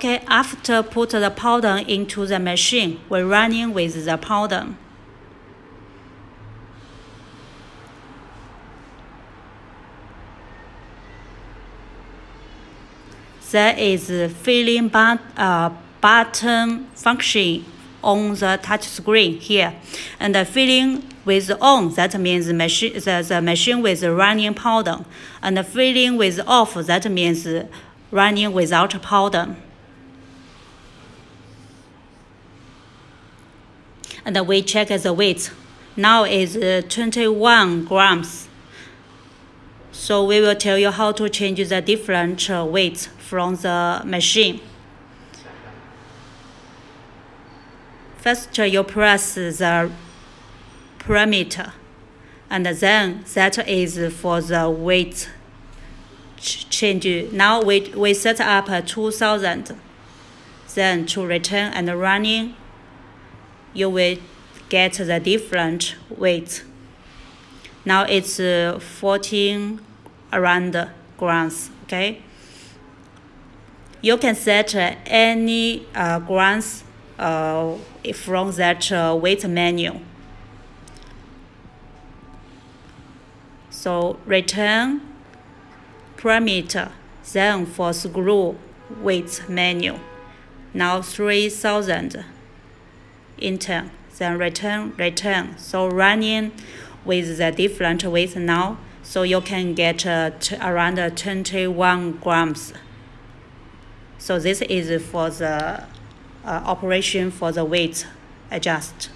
Okay, after put the powder into the machine, we're running with the powder. There is filling but, uh, button function on the touch screen here. And the filling with on, that means the machine, the, the machine with running powder. And the filling with off, that means running without powder. And we check the weight. Now is uh, 21 grams. So we will tell you how to change the different uh, weights from the machine. First, uh, you press the parameter, and then that is for the weight change. Now we, we set up 2000. Then to return and running, you will get the different weight. Now it's 14 around grams, okay? You can set any uh, grams uh, from that uh, weight menu. So return parameter, then for screw weight menu. Now 3000 enter, then return, return. So running with the different weights now, so you can get uh, around 21 grams. So this is for the uh, operation for the weight adjust.